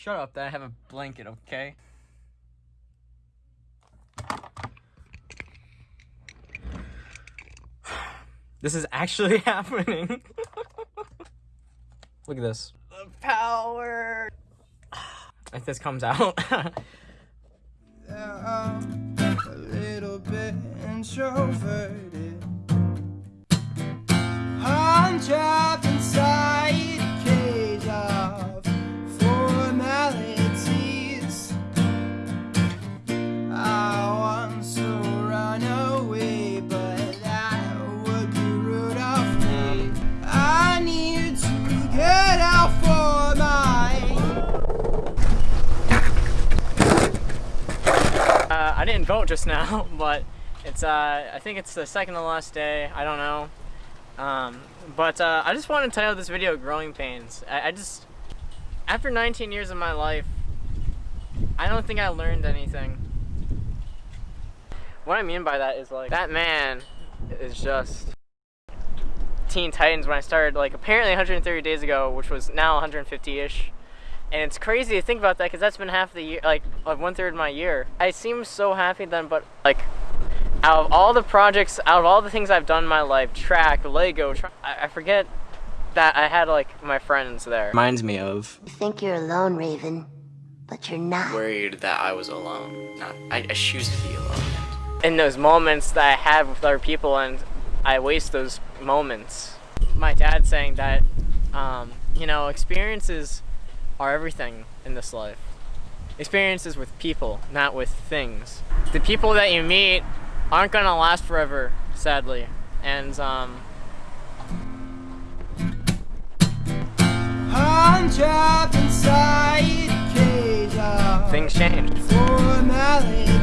Shut up, that I have a blanket, okay? This is actually happening. Look at this. The power. If this comes out. a little bit introverted. Uh, I didn't vote just now, but it's uh, I think it's the second to last day. I don't know. Um, but uh, I just want to title this video "Growing Pains." I, I just, after 19 years of my life, I don't think I learned anything. What I mean by that is like that man is just Teen Titans when I started like apparently 130 days ago, which was now 150-ish. And it's crazy to think about that because that's been half the year, like, like one third of my year. I seem so happy then, but like, out of all the projects, out of all the things I've done in my life, track, Lego, tra I, I forget that I had like my friends there. Reminds me of You think you're alone, Raven, but you're not. worried that I was alone. Not, I, I choose to be alone. In those moments that I have with other people, and I waste those moments. My dad saying that, um, you know, experiences are everything in this life. Experiences with people, not with things. The people that you meet aren't gonna last forever, sadly. And um, I'm trapped inside a cage of things change. formality.